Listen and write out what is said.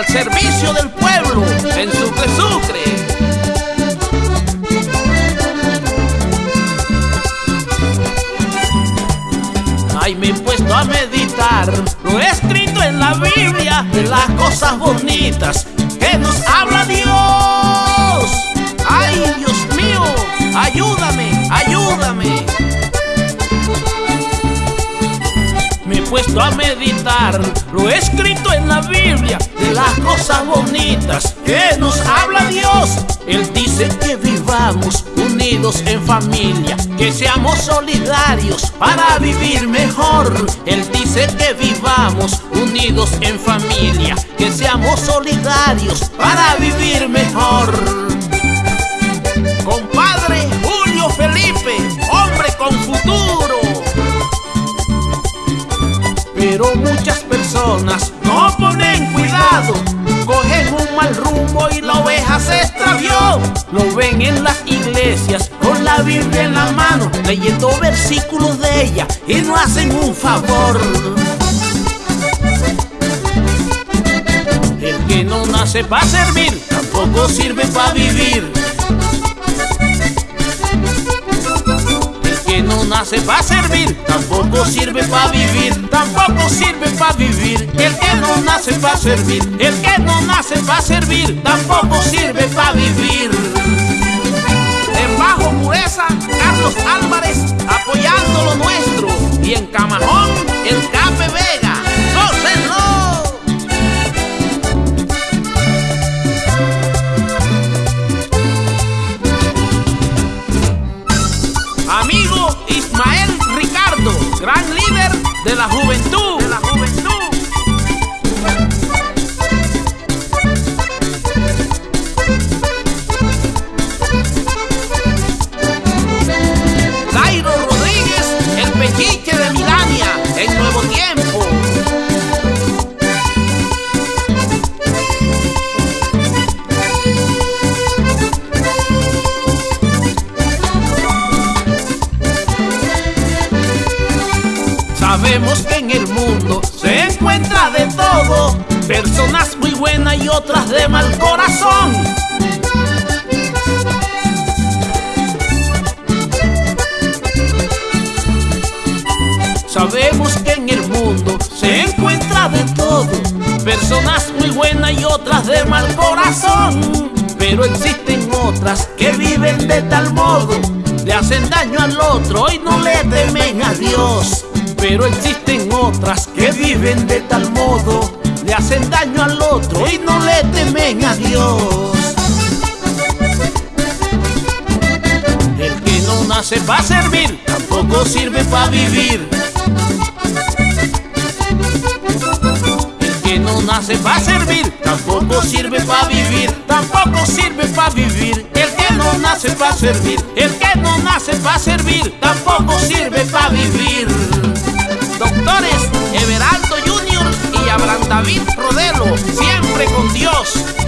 al servicio del pueblo en Sucre Sucre. Ay, me he puesto a meditar lo escrito en la Biblia de las cosas bonitas que nos habla Dios. Puesto a meditar lo escrito en la Biblia las cosas bonitas que nos habla Dios. Él dice que vivamos unidos en familia, que seamos solidarios para vivir mejor. Él dice que vivamos unidos en familia, que seamos solidarios para vivir mejor. Muchas personas no ponen cuidado, cogen un mal rumbo y la oveja se extravió. Lo ven en las iglesias con la Biblia en la mano, leyendo versículos de ella y no hacen un favor. El que no nace para servir, tampoco sirve para vivir. El que no nace para servir, tampoco sirve para vivir, que no nace para servir, el que no nace para servir, tampoco sirve para vivir. En Bajo Pureza, Carlos Álvarez apoyando lo nuestro. Y en Camajón, el Cape Vega. ¡Gócenlo! Amigo Ismael Ricardo, gran líder. De la juventud. Sabemos que en el mundo se encuentra de todo, personas muy buenas y otras de mal corazón. Sabemos que en el mundo se encuentra de todo, personas muy buenas y otras de mal corazón. Pero existen otras que viven de tal modo, le hacen daño al otro y no le temen a Dios. Pero existen otras que viven de tal modo, le hacen daño al otro y no le temen a Dios. El que no nace para servir, tampoco sirve para vivir. El que no nace para servir, tampoco sirve para vivir, tampoco sirve para vivir. El que no nace para servir, el que no nace para servir, tampoco sirve para vivir. David Rodelo, siempre con Dios.